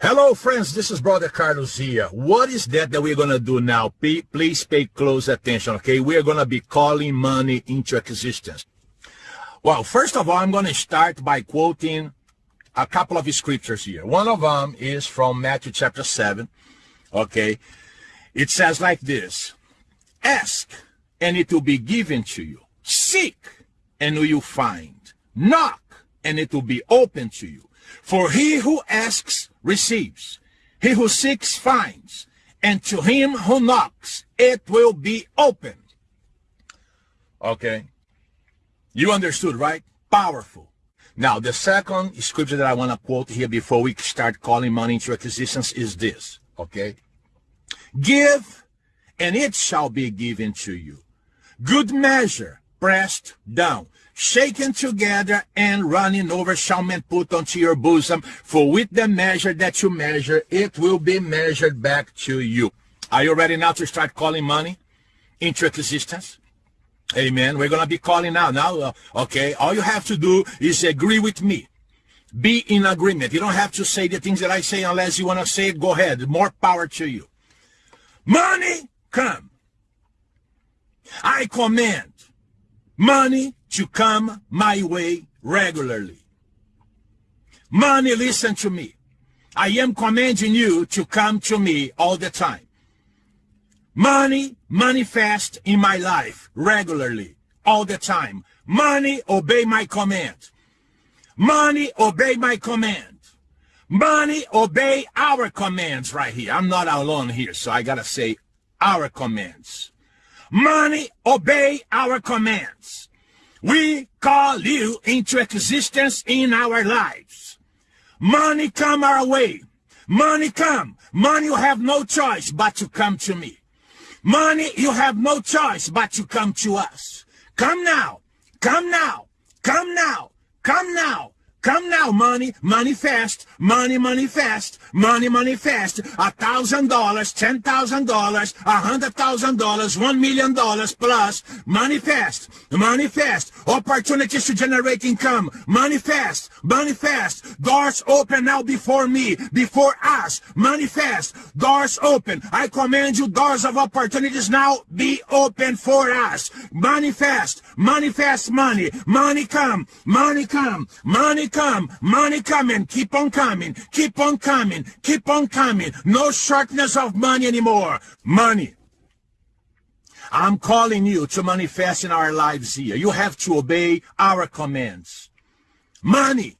Hello, friends. This is Brother Carlos here. What is that that we're going to do now? Please pay close attention, okay? We're going to be calling money into existence. Well, first of all, I'm going to start by quoting a couple of scriptures here. One of them is from Matthew chapter 7, okay? It says like this, Ask, and it will be given to you. Seek, and you find. Knock, and it will be open to you. For he who asks receives, he who seeks finds, and to him who knocks it will be open. Okay. You understood, right? Powerful. Now, the second scripture that I want to quote here before we start calling money into existence is this, okay? Give, and it shall be given to you. Good measure, pressed down, shaken together and running over shall men put unto your bosom. For with the measure that you measure, it will be measured back to you. Are you ready now to start calling money into existence? Amen. We're going to be calling now. Now, uh, okay, all you have to do is agree with me. Be in agreement. You don't have to say the things that I say unless you want to say it. Go ahead. More power to you. Money, come. I command money to come my way regularly. Money, listen to me. I am commanding you to come to me all the time. Money manifest in my life regularly, all the time. Money obey my command. Money obey my command. Money obey our commands right here. I'm not alone here, so I gotta say our commands. Money obey our commands. We call you into existence in our lives. Money come our way. Money come. Money you have no choice but to come to me. Money you have no choice but to come to us. Come now. Come now. Come now. Come now. Come now, money, money fast, money, money fast, money, money fast. A thousand dollars, ten thousand dollars, a hundred thousand dollars, one million dollars plus. Money fast, money fast. Opportunities to generate income. Money fast, money fast. Doors open now before me, before us. Money fast, doors open. I command you, doors of opportunities now be open for us. Money fast, money fast, money, money come, money come, money come, money coming, keep on coming, keep on coming, keep on coming. No shortness of money anymore. Money. I'm calling you to manifest in our lives here. You have to obey our commands. Money,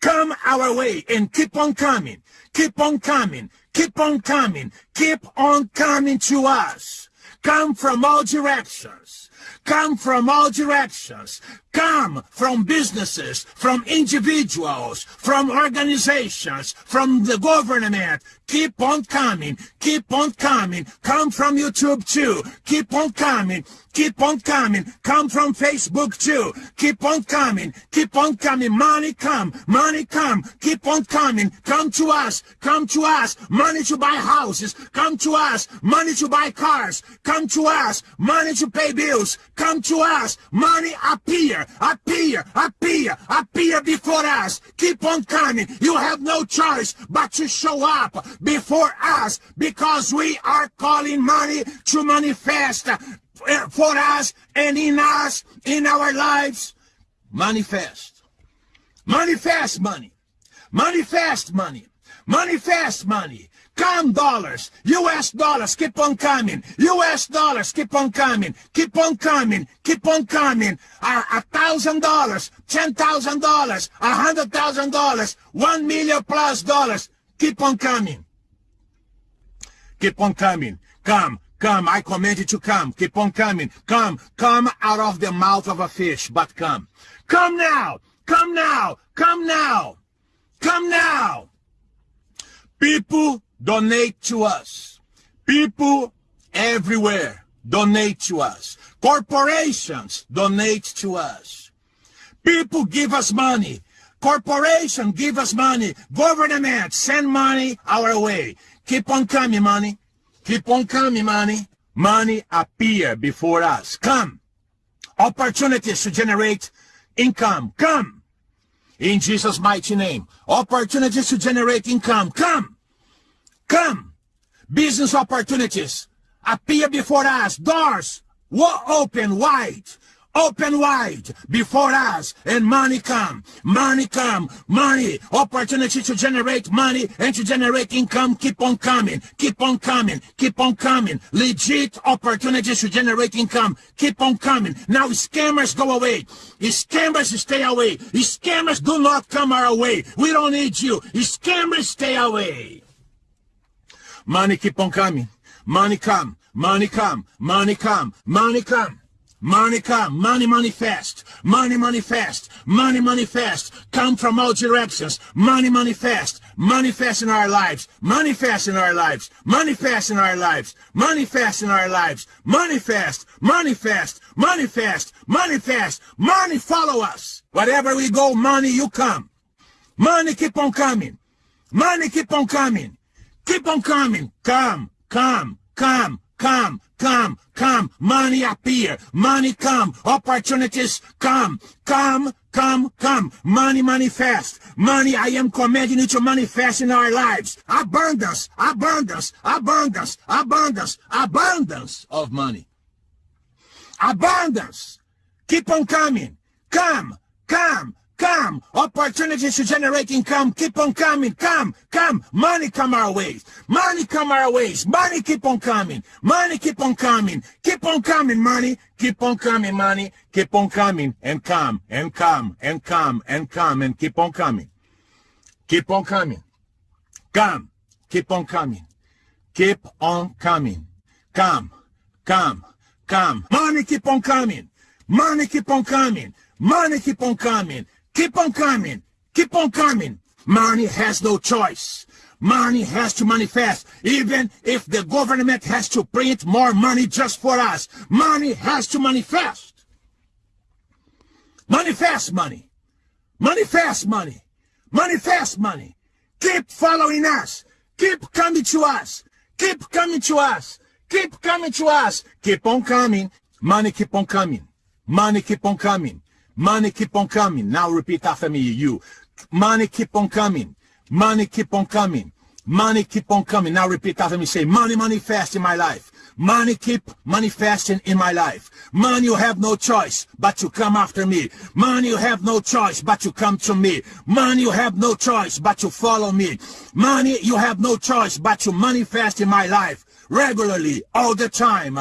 come our way and keep on coming, keep on coming, keep on coming, keep on coming to us. Come from all directions come from all directions, come from businesses, from individuals, from organizations, from the government. Keep on coming, keep on coming. Come from YouTube too. Keep on coming, keep on coming. Come from Facebook too. Keep on coming, keep on coming. Money come, money come. Keep on coming. Come to us, come to us. Money to buy houses. Come to us. Money to buy cars. Come to us. Money to pay bills. Come to us. Money appear, appear, appear, appear before us. Keep on coming. You have no choice but to show up before us because we are calling money to manifest for us and in us, in our lives. Manifest. Manifest money. Manifest money. Manifest money. Come dollars, US dollars, keep on coming. US dollars, keep on coming. Keep on coming. Keep on coming. A thousand dollars, ten thousand dollars, a hundred thousand dollars, one million plus dollars. Keep on coming. Keep on coming. Come, come. I command you to come. Keep on coming. Come, come out of the mouth of a fish, but come. Come now. Come now. Come now. People donate to us. People everywhere donate to us. Corporations donate to us. People give us money. Corporation give us money. Government send money our way. Keep on coming, money. Keep on coming, money. Money appear before us. Come. Opportunities to generate income. Come. In Jesus' mighty name. Opportunities to generate income. Come. Come. Business opportunities appear before us. Doors will open wide. Open wide before us and money come. Money come. Money. Opportunity to generate money and to generate income keep on coming. Keep on coming. Keep on coming. Legit opportunities to generate income keep on coming. Now scammers go away. Scammers stay away scammers do not come our way we don't need you. Scammers stay away money keep on coming money come money come money come money come Money come, money manifest, money manifest, money manifest, come from all directions, money manifest, manifest in our lives, manifest in our lives, manifest in our lives, manifest in our lives, manifest, manifest, manifest, manifest, money follow us. Wherever we go, money you come. Money keep on coming. Money keep on coming. Keep on coming. Come, come, come, come, come, come. Money appear. Money come. Opportunities come. Come, come, come. Money manifest. Money, I am commanding you to manifest in our lives. Abundance, abundance, abundance, abundance, abundance of money. Abundance. Keep on coming. Come, come, Come. Opportunities to generate income. Keep on coming. Come. Come. Money come our ways. Money come our ways. Money keep on coming. Money keep on coming. Keep on coming, money. Keep on coming, money. Keep on coming and come and come and come and come and keep on coming. Keep on coming. Come. Keep on coming. Keep on coming. Come. Come. Come. Money keep on coming. Money keep on coming. Money keep on coming. Keep on coming. Keep on coming. Money has no choice. Money has to manifest. Even if the government has to print more money just for us, money has to manifest. Manifest money. Manifest money. Manifest money. Keep following us. Keep coming to us. Keep coming to us. Keep coming to us. Keep on coming. Money keep on coming. Money keep on coming. Money keep on coming. Now repeat after me, you. Money keep on coming. Money keep on coming. Money keep on coming. Now repeat after me. Say, money manifest in my life. Money keep manifesting in my life. Money, you have no choice but to come after me. Money, you have no choice but to come to me. Money, you have no choice but to follow me. Money, you have no choice but to manifest in my life regularly, all the time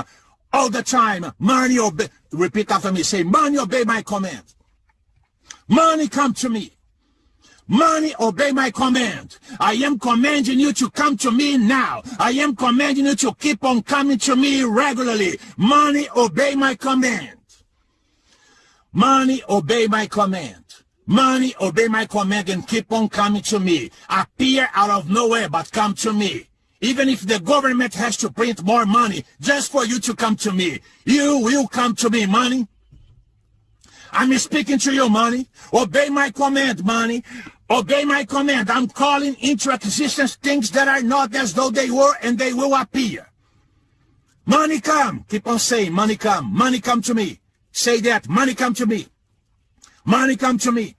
all the time. Money obey. Repeat after me. Say, money obey my command. Money come to me. Money obey my command. I am commanding you to come to me now. I am commanding you to keep on coming to me regularly. Money obey my command. Money obey my command. Money obey my command and keep on coming to me. Appear out of nowhere but come to me. Even if the government has to print more money just for you to come to me, you will come to me, money. I'm speaking to you, money. Obey my command, money. Obey my command. I'm calling into existence things that are not as though they were and they will appear. Money come. Keep on saying, money come. Money come to me. Say that. Money come to me. Money come to me.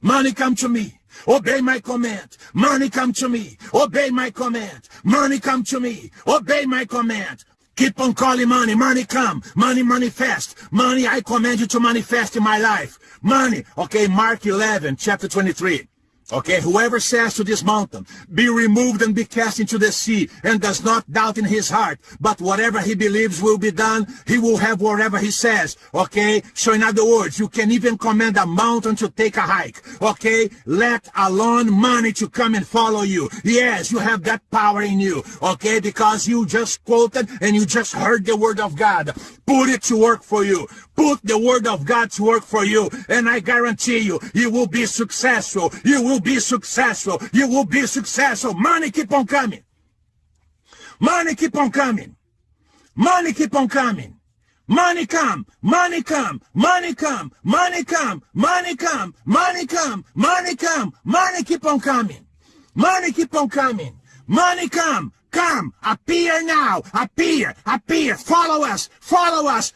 Money come to me. Obey my command. Money come to me. Obey my command. Money come to me. Obey my command. Keep on calling money. Money come. Money manifest. Money, I command you to manifest in my life. Money. Okay, Mark 11, chapter 23. Okay, whoever says to this mountain, be removed and be cast into the sea, and does not doubt in his heart, but whatever he believes will be done, he will have whatever he says. Okay, so in other words, you can even command a mountain to take a hike. Okay, let alone money to come and follow you. Yes, you have that power in you. Okay, because you just quoted and you just heard the word of God. Put it to work for you. Put the word of God to work for you. And I guarantee you, you will be successful. You will be successful. You will be successful. Money keep on coming. Money keep on coming. Money keep on coming. Money come, money come, money come, money come, money come, money come, money come, money keep on coming. Money keep on coming. Money come, come, appear now, appear, appear, follow us, follow us.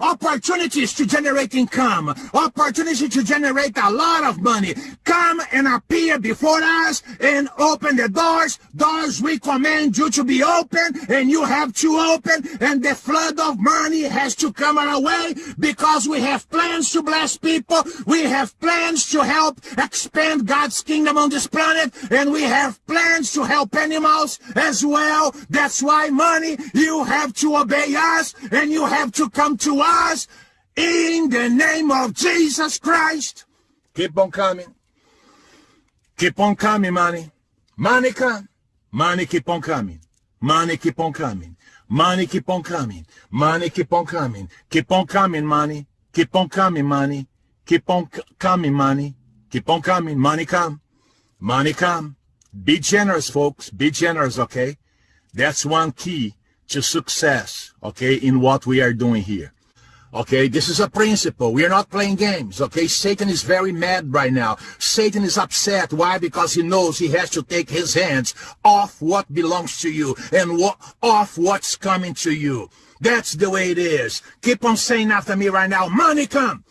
Opportunities to generate income, opportunity to generate a lot of money. Come and appear before us and open the doors. Doors we command you to be open and you have to open and the flood of money has to come our way because we have plans to bless people. We have plans to help expand God's kingdom on this planet and we have plans to help animals as well. That's why money, you have to obey us and you have to come to us in the name of Jesus Christ. Keep on coming. Keep on coming, money. Money come. Money keep on coming. Money keep on coming. Money keep on coming. Money keep on coming. Keep on coming, money. Keep on coming, money. Keep on coming, money. Keep on coming. Money come. Money come. Be generous, folks. Be generous, okay? That's one key to success, okay, in what we are doing here. Okay, this is a principle. We are not playing games. Okay, Satan is very mad right now. Satan is upset. Why? Because he knows he has to take his hands off what belongs to you and what, off what's coming to you. That's the way it is. Keep on saying after me right now, money come,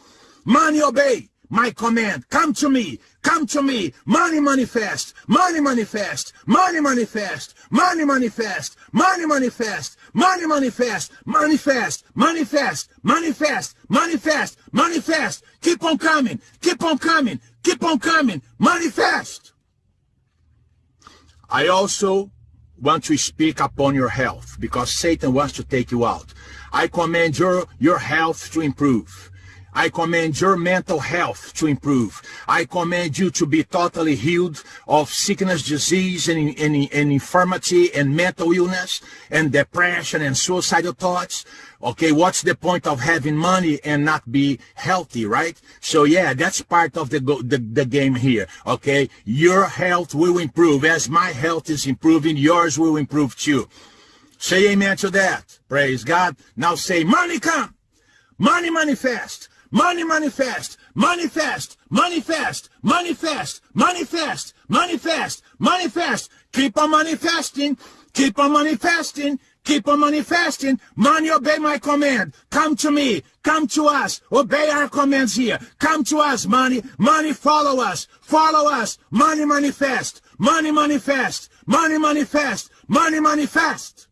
money obey my command. Come to me. Come to me. Money manifest. Money manifest. Money manifest. Money manifest. Money manifest. Money manifest. Manifest. Manifest. Manifest. Manifest. Manifest. Keep on coming. Keep on coming. Keep on coming. Manifest. I also want to speak upon your health because Satan wants to take you out. I command your, your health to improve. I command your mental health to improve. I command you to be totally healed of sickness, disease, and, and, and infirmity, and mental illness, and depression, and suicidal thoughts. Okay, what's the point of having money and not be healthy, right? So yeah, that's part of the, the, the game here. Okay, your health will improve. As my health is improving, yours will improve too. Say amen to that. Praise God. Now say, money come. Money manifest. Money manifest, manifest, manifest, manifest, manifest, manifest, manifest. Keep on manifesting, keep on manifesting, keep on manifesting. Money, obey my command. Come to me, come to us, obey our commands here. Come to us, money, money, follow us, follow us. Money manifest, money manifest, money manifest, money manifest.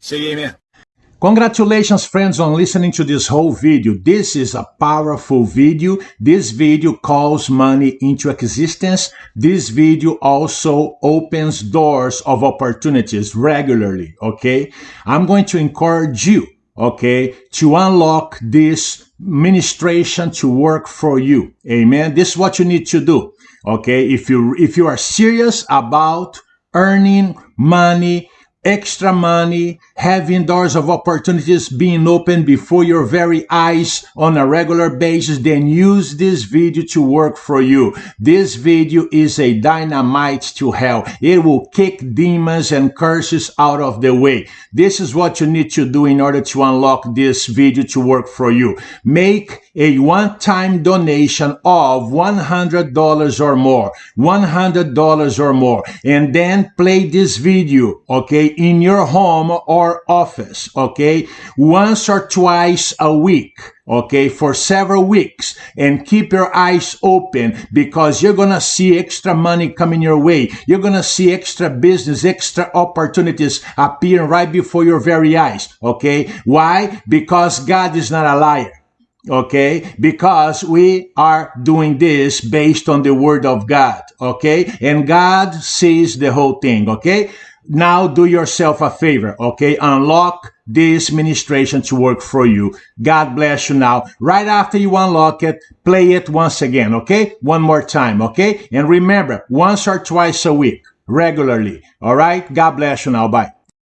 Say amen. Congratulations friends on listening to this whole video. This is a powerful video. This video calls money into existence. This video also opens doors of opportunities regularly, okay? I'm going to encourage you, okay, to unlock this ministration to work for you. Amen. This is what you need to do. Okay? If you if you are serious about earning money extra money, having doors of opportunities being opened before your very eyes on a regular basis, then use this video to work for you. This video is a dynamite to hell. It will kick demons and curses out of the way. This is what you need to do in order to unlock this video to work for you. Make a one-time donation of $100 or more, $100 or more, and then play this video, okay, in your home or office, okay, once or twice a week okay, for several weeks and keep your eyes open because you're going to see extra money coming your way. You're going to see extra business, extra opportunities appearing right before your very eyes, okay? Why? Because God is not a liar okay because we are doing this based on the word of god okay and god sees the whole thing okay now do yourself a favor okay? Unlock this ministration to work for you. God bless you now. Right after you unlock it play it once again okay? One more time okay? And remember once or twice a week regularly all right? God bless you now. Bye